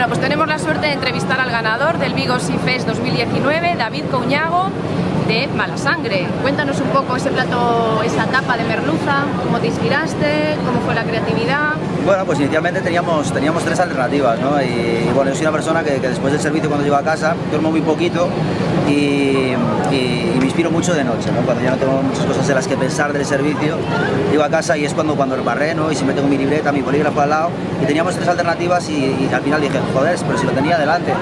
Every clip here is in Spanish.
Bueno, pues tenemos la suerte de entrevistar al ganador del Vigo Sea Fest 2019, David Couñago, de Malasangre. Cuéntanos un poco ese plato, esa tapa de merluza, cómo te inspiraste, cómo fue la creatividad... Bueno, pues inicialmente teníamos, teníamos tres alternativas, ¿no? Y, bueno, yo soy una persona que, después del servicio cuando llego a casa duermo muy poquito y, me inspiro mucho de noche, ¿no? Cuando ya no tengo muchas cosas en las que pensar del servicio, llego a casa y es cuando, cuando barré, ¿no? Y si me tengo mi libreta, mi bolígrafo al lado y teníamos tres alternativas y, al final dije, joder, pero si lo tenía delante.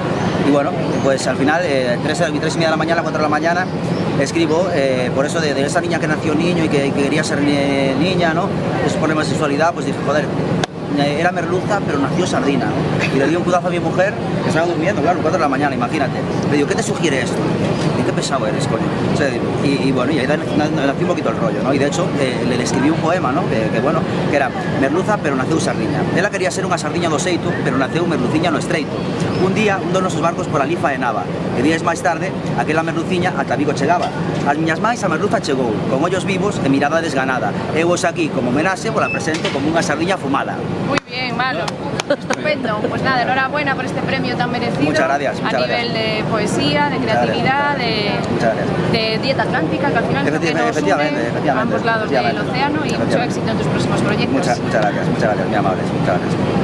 Y bueno, pues al final, eh, tres, tres y media de la mañana, cuatro de la mañana, escribo eh, por eso de, esa niña que nació niño y que, quería ser niña, ¿no? Esos problemas de sexualidad, pues dije, joder, era merluza, pero nació sardina. Y le di un cudazo a mi mujer, que estaba durmiendo, claro, 4 de la mañana, imagínate. Le digo, ¿qué te sugiere esto? ¿Y qué pesado eres, coño? y, bueno, y ahí nació un poquito el rollo, ¿no? Y de hecho, eh, le, escribí un poema, ¿no? Que, bueno, que era merluza, pero nació sardina. Ella quería ser una sardina do seito, pero nació un merluciña no estreito. Un día, un dos nosos barcos por a lifa de Nava, días máis tarde, aquela merluciña ata Vigo chegaba. As miñas máis a merluza chegou, con ollos vivos e mirada desganada. Eu aquí como homenaxe por la presente como unha sardiña fumada. Muy bien, malo. Estupendo. Pues nada, enhorabuena por este premio tan merecido. Muchas gracias. a nivel de poesía, de creatividad, de, de, dieta atlántica, que al final efectivamente, efectivamente, efectivamente, a ambos lados del océano y mucho éxito en tus próximos proyectos. Muchas, muchas gracias, muchas gracias, muy amables. Muchas gracias.